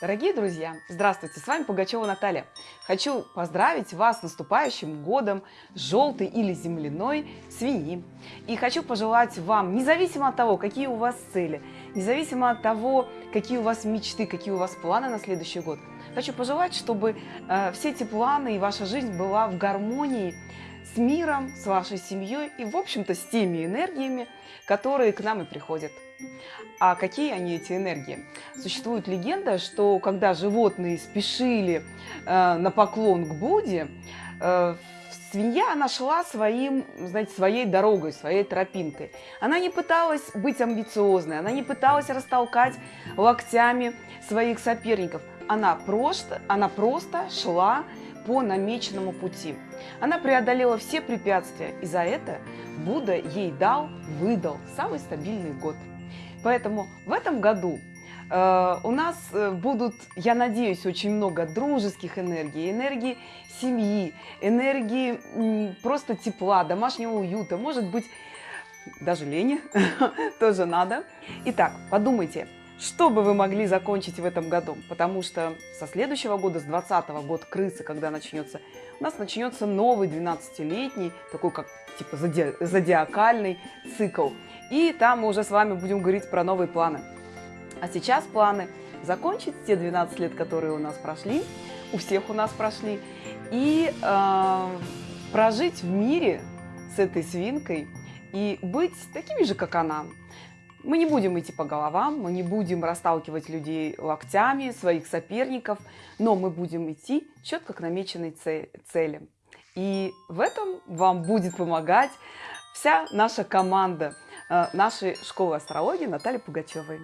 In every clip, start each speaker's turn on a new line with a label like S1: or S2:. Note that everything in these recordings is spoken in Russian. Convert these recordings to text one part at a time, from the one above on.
S1: Дорогие друзья, здравствуйте, с вами Пугачева Наталья. Хочу поздравить вас с наступающим годом желтой или земляной свиньи. И хочу пожелать вам, независимо от того, какие у вас цели, независимо от того, какие у вас мечты, какие у вас планы на следующий год, хочу пожелать, чтобы э, все эти планы и ваша жизнь была в гармонии с миром, с вашей семьей и, в общем-то, с теми энергиями, которые к нам и приходят. А какие они, эти энергии? Существует легенда, что когда животные спешили э, на поклон к Будде, э, свинья, она шла своим, знаете, своей дорогой, своей тропинкой. Она не пыталась быть амбициозной, она не пыталась растолкать локтями своих соперников. Она просто, она просто шла по намеченному пути. Она преодолела все препятствия, и за это Будда ей дал, выдал самый стабильный год. Поэтому в этом году у нас э, будут, я надеюсь, очень много дружеских энергий, энергии семьи, энергии просто тепла, домашнего уюта, может быть, даже лени тоже надо. Итак, подумайте, что бы вы могли закончить в этом году? Потому что со следующего года, с 20 год крысы, когда начнется, у нас начнется новый 12-летний, такой как типа зоди зодиакальный цикл. И там мы уже с вами будем говорить про новые планы. А сейчас планы закончить те 12 лет, которые у нас прошли, у всех у нас прошли, и э, прожить в мире с этой свинкой и быть такими же, как она. Мы не будем идти по головам, мы не будем расталкивать людей локтями, своих соперников, но мы будем идти четко к намеченной цели. И в этом вам будет помогать вся наша команда э, нашей школы астрологии Натальи Пугачевой.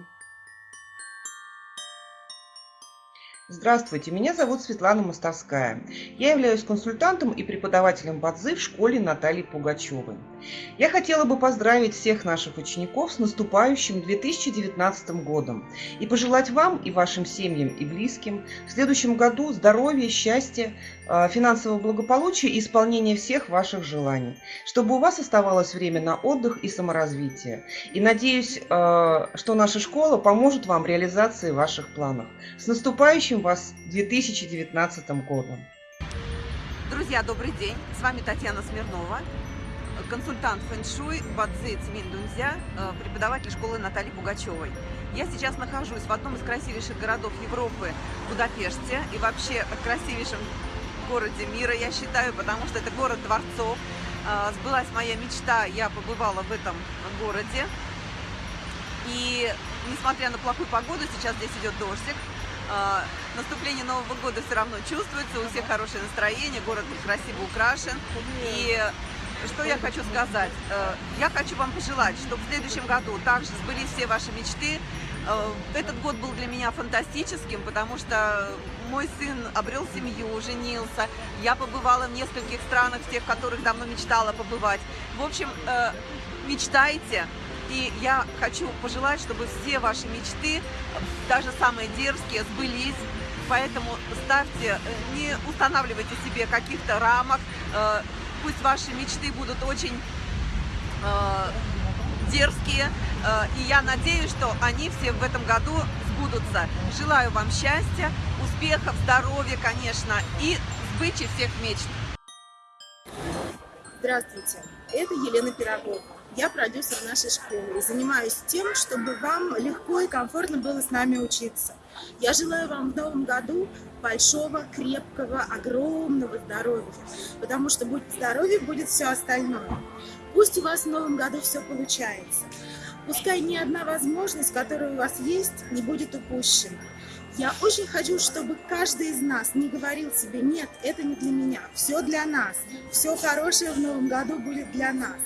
S2: Здравствуйте, меня зовут Светлана Мостовская. Я являюсь консультантом и преподавателем Бадзы в школе Натальи Пугачевой. Я хотела бы поздравить всех наших учеников с наступающим 2019 годом и пожелать вам и вашим семьям и близким в следующем году здоровья, счастья, а, финансового благополучия и исполнения всех ваших желаний, чтобы у вас оставалось время на отдых и саморазвитие. И надеюсь, а, что наша школа поможет вам в реализации ваших планов. С наступающим вас 2019 годом!
S3: Друзья, добрый день! С вами Татьяна Смирнова, консультант фэн-шуй Бадзи Цмин Дунзя, э, преподаватель школы Натальи Пугачевой. Я сейчас нахожусь в одном из красивейших городов Европы, Будапеште, и вообще красивейшем городе мира, я считаю, потому что это город дворцов. Э, сбылась моя мечта, я побывала в этом городе. И несмотря на плохую погоду, сейчас здесь идет дождик, э, наступление Нового года все равно чувствуется, у всех хорошее настроение, город красиво украшен. И что я хочу сказать? Э, я хочу вам пожелать, чтобы в следующем году также сбылись все ваши мечты. Э, этот год был для меня фантастическим, потому что мой сын обрел семью, женился. Я побывала в нескольких странах, в тех, в которых давно мечтала побывать. В общем, э, мечтайте. И я хочу пожелать, чтобы все ваши мечты, даже самые дерзкие, сбылись. Поэтому ставьте, не устанавливайте себе каких-то рамок, пусть ваши мечты будут очень э, дерзкие, э, и я надеюсь, что они все в этом году сбудутся. Желаю вам счастья, успехов, здоровья, конечно, и сбычи всех мечт.
S4: Здравствуйте, это Елена Пирогова. Я продюсер нашей школы и занимаюсь тем, чтобы вам легко и комфортно было с нами учиться. Я желаю вам в новом году большого, крепкого, огромного здоровья, потому что будет здоровье, будет все остальное. Пусть у вас в новом году все получается. Пускай ни одна возможность, которая у вас есть, не будет упущена. Я очень хочу, чтобы каждый из нас не говорил себе, нет, это не для меня, все для нас, все хорошее в новом году будет для нас.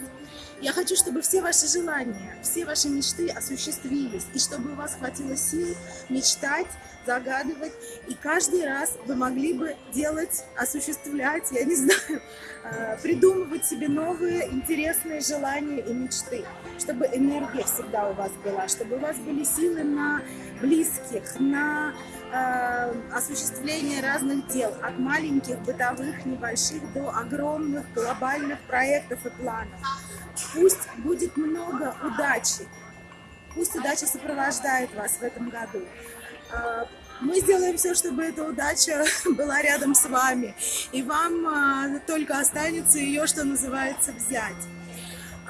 S4: Я хочу, чтобы все ваши желания, все ваши мечты осуществились, и чтобы у вас хватило сил мечтать, загадывать, и каждый раз вы могли бы делать, осуществлять, я не знаю, э, придумывать себе новые интересные желания и мечты, чтобы энергия всегда у вас была, чтобы у вас были силы на близких, на э, осуществление разных дел, от маленьких, бытовых, небольших до огромных глобальных проектов и планов. Пусть будет много удачи. Пусть удача сопровождает вас в этом году. А, Мы сделаем все, чтобы эта удача была рядом с вами. И вам а, только останется ее, что называется, взять.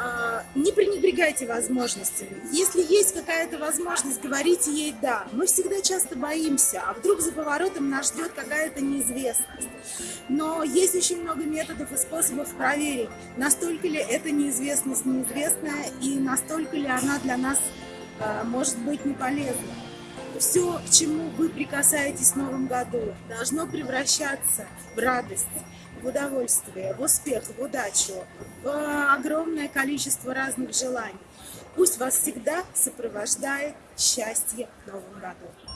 S4: А, не пренебрегайте возможностями. Если есть какая-то возможность, говорите ей «да». Мы всегда часто боимся, а вдруг за поворотом нас ждет какая-то неизвестность. Но есть очень много методов и способов проверить, настолько ли эта неизвестность неизвестная и настолько ли она для нас а, может быть не полезна. Все, к чему вы прикасаетесь в новом году, должно превращаться в радость, в удовольствие, в успех, в удачу, в огромное количество разных желаний. Пусть вас всегда сопровождает счастье в новом году.